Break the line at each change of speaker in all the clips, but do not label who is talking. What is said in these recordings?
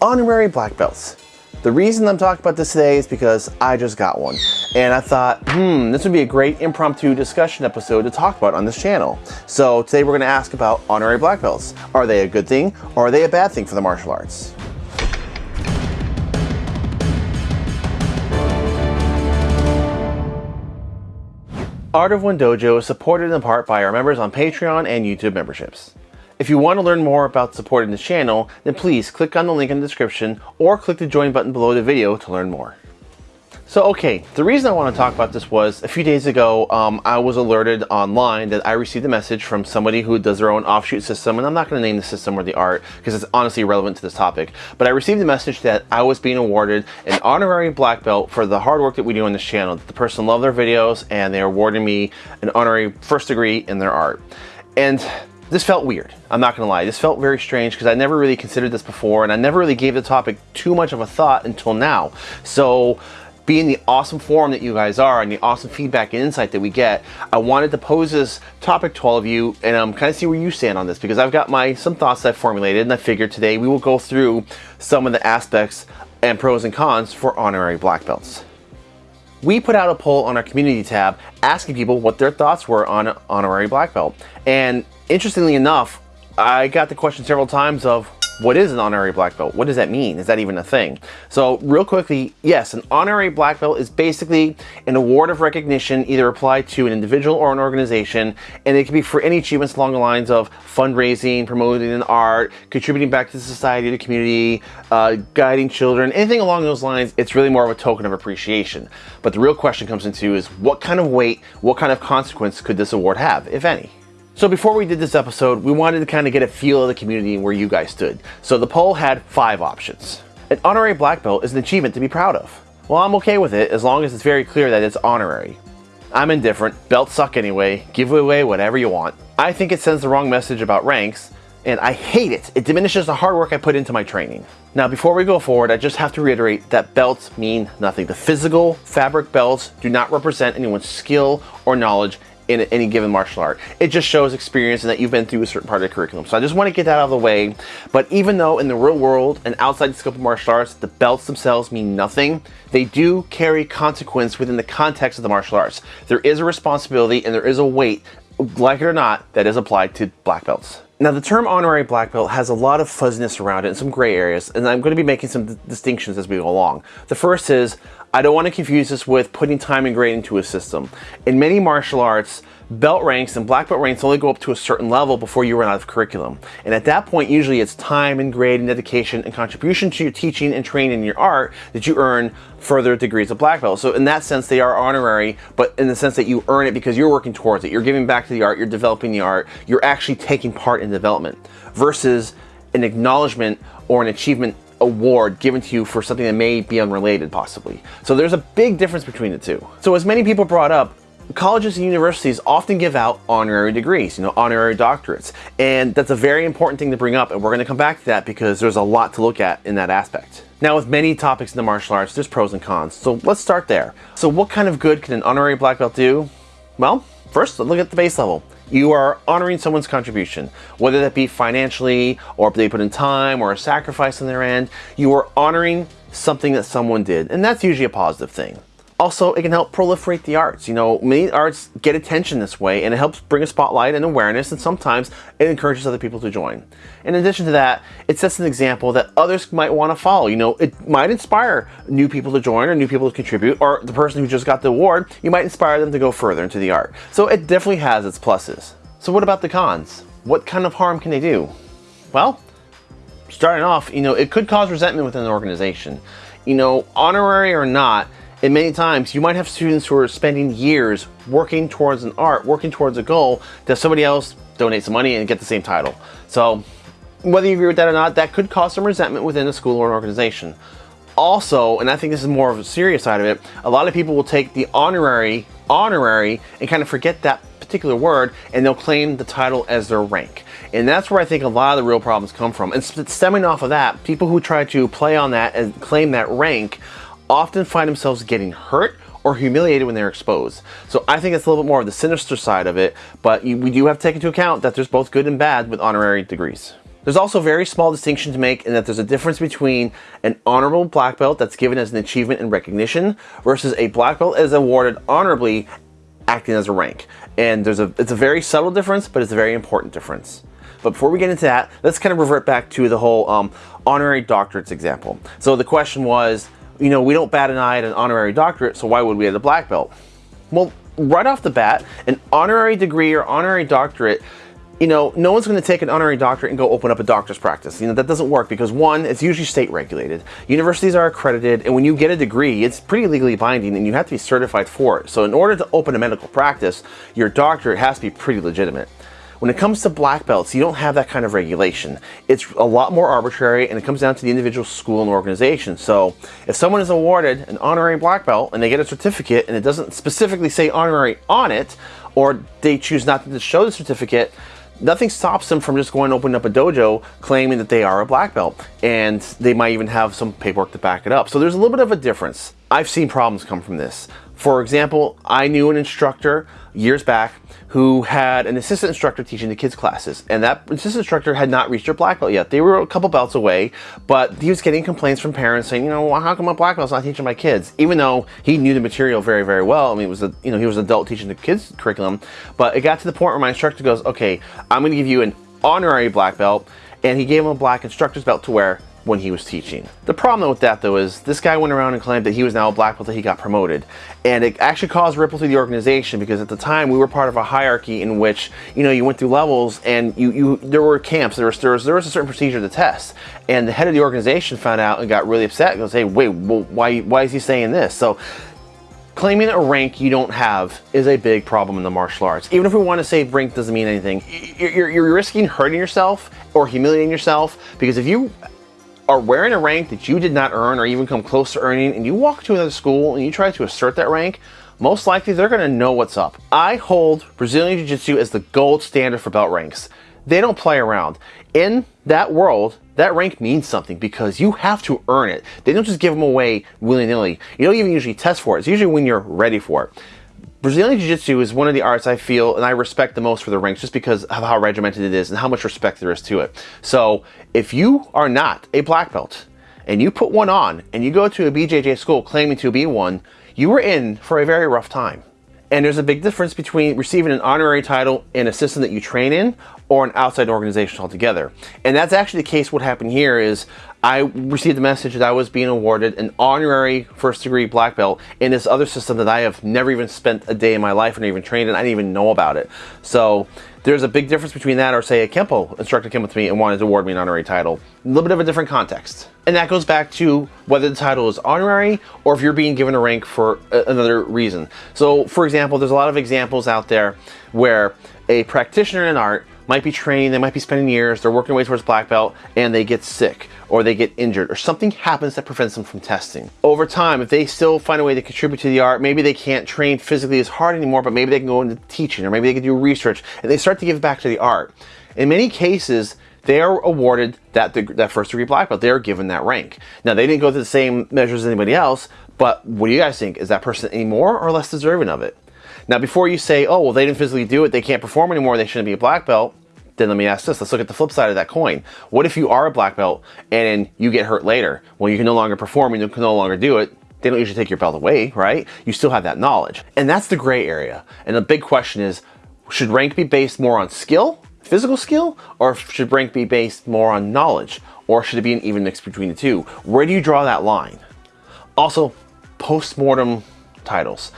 honorary black belts. The reason I'm talking about this today is because I just got one. And I thought, hmm, this would be a great impromptu discussion episode to talk about on this channel. So today we're gonna ask about honorary black belts. Are they a good thing or are they a bad thing for the martial arts? Art of One Dojo is supported in part by our members on Patreon and YouTube memberships. If you want to learn more about supporting the channel, then please click on the link in the description or click the join button below the video to learn more. So okay, the reason I want to talk about this was a few days ago um, I was alerted online that I received a message from somebody who does their own offshoot system and I'm not going to name the system or the art because it's honestly irrelevant to this topic but I received a message that I was being awarded an honorary black belt for the hard work that we do on this channel. The person loved their videos and they awarded me an honorary first degree in their art. And this felt weird. I'm not gonna lie. This felt very strange because I never really considered this before and I never really gave the topic too much of a thought until now. So being the awesome forum that you guys are and the awesome feedback and insight that we get, I wanted to pose this topic to all of you and um, kind of see where you stand on this because I've got my some thoughts I've formulated and I figured today we will go through some of the aspects and pros and cons for honorary black belts. We put out a poll on our community tab asking people what their thoughts were on honorary black belt. And interestingly enough, I got the question several times of what is an honorary black belt? What does that mean? Is that even a thing? So real quickly, yes, an honorary black belt is basically an award of recognition either applied to an individual or an organization, and it can be for any achievements along the lines of fundraising, promoting an art, contributing back to society, the community, uh, guiding children, anything along those lines. It's really more of a token of appreciation. But the real question comes into is what kind of weight, what kind of consequence could this award have, if any? So before we did this episode, we wanted to kind of get a feel of the community and where you guys stood. So the poll had five options. An honorary black belt is an achievement to be proud of. Well, I'm okay with it as long as it's very clear that it's honorary. I'm indifferent, belts suck anyway, give away whatever you want. I think it sends the wrong message about ranks, and I hate it. It diminishes the hard work I put into my training. Now, before we go forward, I just have to reiterate that belts mean nothing. The physical fabric belts do not represent anyone's skill or knowledge in any given martial art. It just shows experience and that you've been through a certain part of the curriculum. So I just want to get that out of the way. But even though in the real world and outside the scope of martial arts, the belts themselves mean nothing, they do carry consequence within the context of the martial arts. There is a responsibility and there is a weight, like it or not, that is applied to black belts. Now the term honorary black belt has a lot of fuzziness around it and some gray areas, and I'm going to be making some distinctions as we go along. The first is I don't want to confuse this with putting time and grade into a system. In many martial arts, belt ranks and black belt ranks only go up to a certain level before you run out of curriculum. And at that point, usually it's time and grade and dedication and contribution to your teaching and training in your art that you earn further degrees of black belt. So in that sense, they are honorary, but in the sense that you earn it because you're working towards it. You're giving back to the art, you're developing the art, you're actually taking part in development versus an acknowledgement or an achievement award given to you for something that may be unrelated possibly. So there's a big difference between the two. So as many people brought up, colleges and universities often give out honorary degrees, you know, honorary doctorates. And that's a very important thing to bring up and we're going to come back to that because there's a lot to look at in that aspect. Now with many topics in the martial arts, there's pros and cons. So let's start there. So what kind of good can an honorary black belt do? Well, first look at the base level. You are honoring someone's contribution, whether that be financially or they put in time or a sacrifice on their end. You are honoring something that someone did, and that's usually a positive thing. Also, it can help proliferate the arts. You know, many arts get attention this way and it helps bring a spotlight and awareness and sometimes it encourages other people to join. In addition to that, it sets an example that others might want to follow. You know, it might inspire new people to join or new people to contribute or the person who just got the award, you might inspire them to go further into the art. So it definitely has its pluses. So what about the cons? What kind of harm can they do? Well, starting off, you know, it could cause resentment within an organization. You know, honorary or not, and many times you might have students who are spending years working towards an art, working towards a goal, that somebody else donate some money and get the same title. So whether you agree with that or not, that could cause some resentment within a school or an organization. Also, and I think this is more of a serious side of it, a lot of people will take the honorary, honorary, and kind of forget that particular word, and they'll claim the title as their rank. And that's where I think a lot of the real problems come from. And stemming off of that, people who try to play on that and claim that rank often find themselves getting hurt or humiliated when they're exposed. So I think it's a little bit more of the sinister side of it, but you, we do have to take into account that there's both good and bad with honorary degrees. There's also a very small distinction to make in that there's a difference between an honorable black belt that's given as an achievement and recognition versus a black belt is awarded honorably acting as a rank. And there's a it's a very subtle difference, but it's a very important difference. But before we get into that, let's kind of revert back to the whole um, honorary doctorates example. So the question was, you know, we don't bat an eye at an honorary doctorate, so why would we have a black belt? Well, right off the bat, an honorary degree or honorary doctorate you know, no one's going to take an honorary doctorate and go open up a doctor's practice. You know, that doesn't work because one, it's usually state regulated. Universities are accredited, and when you get a degree, it's pretty legally binding and you have to be certified for it. So in order to open a medical practice, your doctorate has to be pretty legitimate. When it comes to black belts, you don't have that kind of regulation. It's a lot more arbitrary and it comes down to the individual school and organization. So if someone is awarded an honorary black belt and they get a certificate and it doesn't specifically say honorary on it, or they choose not to show the certificate, nothing stops them from just going and opening up a dojo claiming that they are a black belt and they might even have some paperwork to back it up so there's a little bit of a difference i've seen problems come from this for example i knew an instructor years back who had an assistant instructor teaching the kids classes and that assistant instructor had not reached their black belt yet. They were a couple belts away but he was getting complaints from parents saying you know well, how come my black belt's not teaching my kids? Even though he knew the material very very well i mean it was a you know he was an adult teaching the kids curriculum but it got to the point where my instructor goes okay i'm going to give you an honorary black belt and he gave him a black instructor's belt to wear when he was teaching. The problem with that though is this guy went around and claimed that he was now a black belt that he got promoted. And it actually caused ripple through the organization because at the time we were part of a hierarchy in which, you know, you went through levels and you, you there were camps, there was, there was, there was a certain procedure to test. And the head of the organization found out and got really upset and goes, hey, wait, well, why, why is he saying this? So claiming a rank you don't have is a big problem in the martial arts. Even if we want to say rank doesn't mean anything, you're, you're, risking hurting yourself or humiliating yourself because if you are wearing a rank that you did not earn or even come close to earning and you walk to another school and you try to assert that rank, most likely they're going to know what's up. I hold Brazilian Jiu-Jitsu as the gold standard for belt ranks. They don't play around. In that world, that rank means something because you have to earn it. They don't just give them away willy-nilly. You don't even usually test for it. It's usually when you're ready for it. Brazilian Jiu-Jitsu is one of the arts I feel and I respect the most for the ranks just because of how regimented it is and how much respect there is to it. So if you are not a black belt and you put one on and you go to a BJJ school claiming to be one, you were in for a very rough time. And there's a big difference between receiving an honorary title in a system that you train in or an outside organization altogether. And that's actually the case what happened here is I received a message that I was being awarded an honorary first degree black belt in this other system that I have never even spent a day in my life and even trained in. I didn't even know about it. So there's a big difference between that or say a Kempo instructor came with me and wanted to award me an honorary title. A little bit of a different context. And that goes back to whether the title is honorary or if you're being given a rank for another reason. So for example, there's a lot of examples out there where a practitioner in art might be training, they might be spending years, they're working their way towards black belt, and they get sick, or they get injured, or something happens that prevents them from testing. Over time, if they still find a way to contribute to the art, maybe they can't train physically as hard anymore, but maybe they can go into teaching, or maybe they can do research, and they start to give back to the art. In many cases, they are awarded that, that first degree black belt. They are given that rank. Now, they didn't go through the same measures as anybody else, but what do you guys think? Is that person any more or less deserving of it? Now, before you say, oh, well, they didn't physically do it, they can't perform anymore, they shouldn't be a black belt, then let me ask this. Let's look at the flip side of that coin. What if you are a black belt and you get hurt later? Well, you can no longer perform and you can no longer do it. They don't usually take your belt away, right? You still have that knowledge. And that's the gray area. And the big question is, should rank be based more on skill, physical skill, or should rank be based more on knowledge? Or should it be an even mix between the two? Where do you draw that line? Also, post-mortem titles.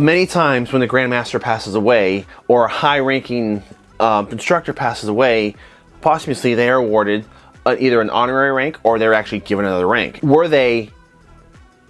Many times when the Grandmaster passes away or a high-ranking um, instructor passes away, posthumously they are awarded uh, either an honorary rank or they're actually given another rank. Were they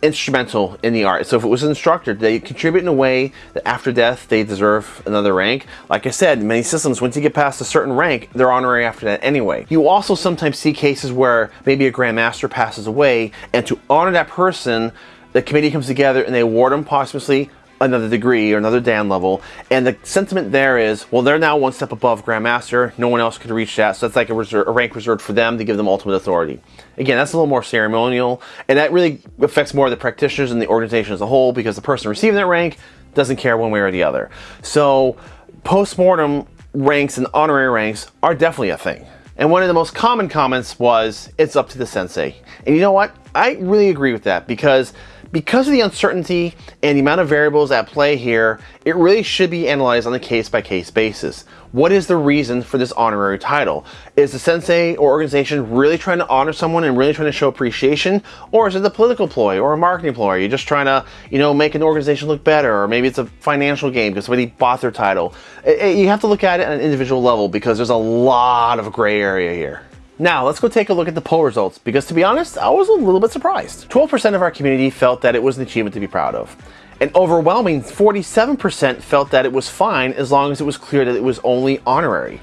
instrumental in the art? So if it was an instructor, did they contribute in a way that after death they deserve another rank? Like I said, many systems, once you get past a certain rank, they're honorary after that anyway. You also sometimes see cases where maybe a Grandmaster passes away and to honor that person, the committee comes together and they award them posthumously another degree or another Dan level. And the sentiment there is, well, they're now one step above Grandmaster. No one else could reach that. So that's like a, reserve, a rank reserved for them to give them ultimate authority. Again, that's a little more ceremonial. And that really affects more of the practitioners and the organization as a whole because the person receiving that rank doesn't care one way or the other. So post-mortem ranks and honorary ranks are definitely a thing. And one of the most common comments was, it's up to the sensei. And you know what? I really agree with that because because of the uncertainty and the amount of variables at play here, it really should be analyzed on a case-by-case -case basis. What is the reason for this honorary title? Is the sensei or organization really trying to honor someone and really trying to show appreciation? Or is it a political ploy or a marketing ploy? Are You're just trying to, you know, make an organization look better or maybe it's a financial game because somebody bought their title. It, it, you have to look at it at an individual level because there's a lot of gray area here. Now, let's go take a look at the poll results, because to be honest, I was a little bit surprised. 12% of our community felt that it was an achievement to be proud of. An overwhelming 47% felt that it was fine as long as it was clear that it was only honorary.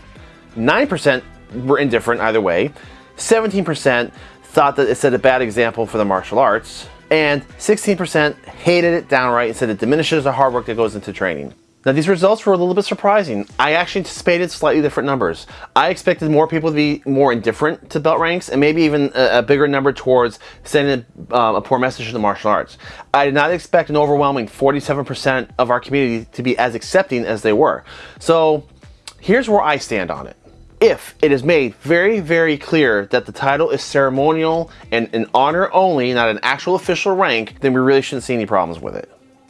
9% were indifferent either way. 17% thought that it set a bad example for the martial arts. And 16% hated it downright and said it diminishes the hard work that goes into training. Now these results were a little bit surprising. I actually anticipated slightly different numbers. I expected more people to be more indifferent to belt ranks and maybe even a, a bigger number towards sending um, a, poor message to the martial arts. I did not expect an overwhelming 47% of our community to be as accepting as they were. So here's where I stand on it. If it is made very, very clear that the title is ceremonial and an honor only, not an actual official rank, then we really shouldn't see any problems with it.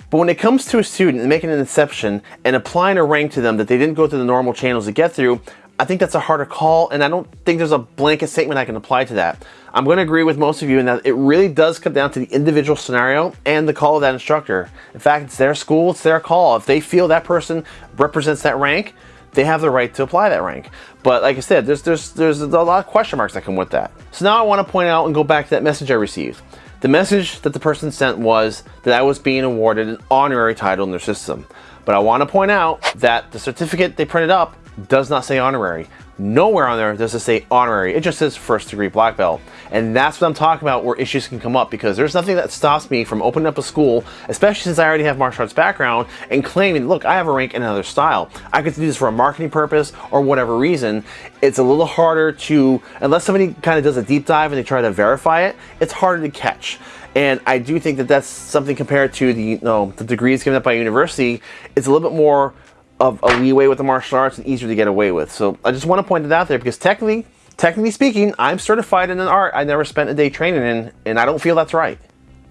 But when it comes to a student making an exception and applying a rank to them that they didn't go through the normal channels to get through, I think that's a harder call and I don't think there's a blanket statement I can apply to that. I'm going to agree with most of you in that it really does come down to the individual scenario and the call of that instructor. In fact, it's their school, it's their call. If they feel that person represents that rank, they have the right to apply that rank. But like I said, there's, there's, there's a lot of question marks that come with that. So now I want to point out and go back to that message I received. The message that the person sent was that I was being awarded an honorary title in their system. But I want to point out that the certificate they printed up does not say honorary. Nowhere on there does it say honorary. It just says first degree black belt. And that's what I'm talking about where issues can come up because there's nothing that stops me from opening up a school, especially since I already have martial arts background, and claiming, look, I have a rank in another style. I could do this for a marketing purpose or whatever reason. It's a little harder to, unless somebody kind of does a deep dive and they try to verify it, it's harder to catch. And I do think that that's something compared to the, you know, the degrees given up by university, it's a little bit more of a leeway with the martial arts and easier to get away with. So I just want to point it out there because technically, technically speaking, I'm certified in an art I never spent a day training in, and I don't feel that's right.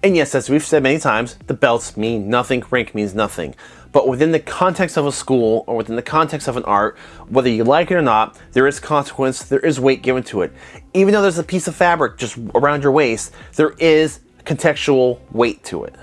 And yes, as we've said many times, the belts mean nothing, rank means nothing. But within the context of a school or within the context of an art, whether you like it or not, there is consequence, there is weight given to it. Even though there's a piece of fabric just around your waist, there is contextual weight to it.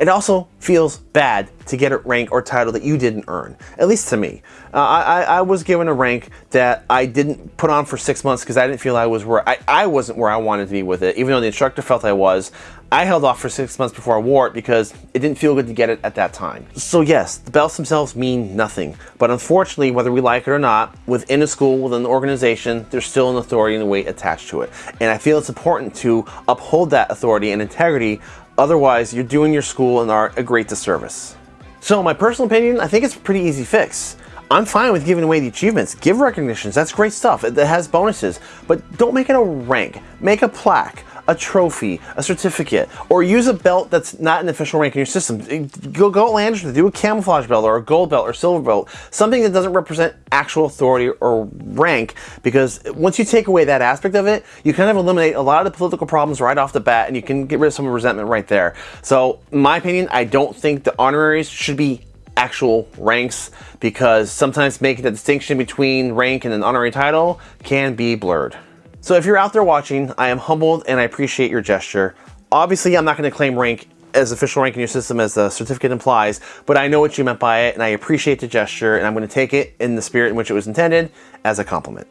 It also feels bad to get a rank or title that you didn't earn, at least to me. Uh, I, I, was given a rank that I didn't put on for six months because I didn't feel I was where I, I wasn't where I wanted to be with it, even though the instructor felt I was. I held off for six months before I wore it because it didn't feel good to get it at that time. So yes, the belts themselves mean nothing, but unfortunately, whether we like it or not, within a school, within an organization, there's still an authority and a weight attached to it. And I feel it's important to uphold that authority and integrity Otherwise, you're doing your school and art a great disservice. So my personal opinion, I think it's a pretty easy fix. I'm fine with giving away the achievements. Give recognitions, that's great stuff. It has bonuses, but don't make it a rank. Make a plaque a trophy, a certificate, or use a belt that's not an official rank in your system. Go, go outlandish, do a camouflage belt or a gold belt or silver belt, something that doesn't represent actual authority or rank, because once you take away that aspect of it, you kind of eliminate a lot of the political problems right off the bat and you can get rid of some resentment right there. So, in my opinion, I don't think the honoraries should be actual ranks because sometimes making the distinction between rank and an honorary title can be blurred. So if you're out there watching, I am humbled and I appreciate your gesture. Obviously, I'm not going to claim rank as official rank in your system as the certificate implies, but I know what you meant by it and I appreciate the gesture and I'm going to take it in the spirit in which it was intended as a compliment.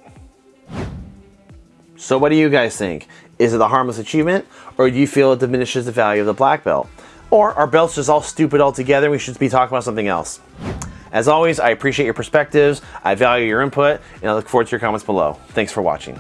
So what do you guys think? Is it a harmless achievement or do you feel it diminishes the value of the black belt? Or are belts just all stupid altogether and we should be talking about something else? As always, I appreciate your perspectives, I value your input, and I look forward to your comments below. Thanks for watching.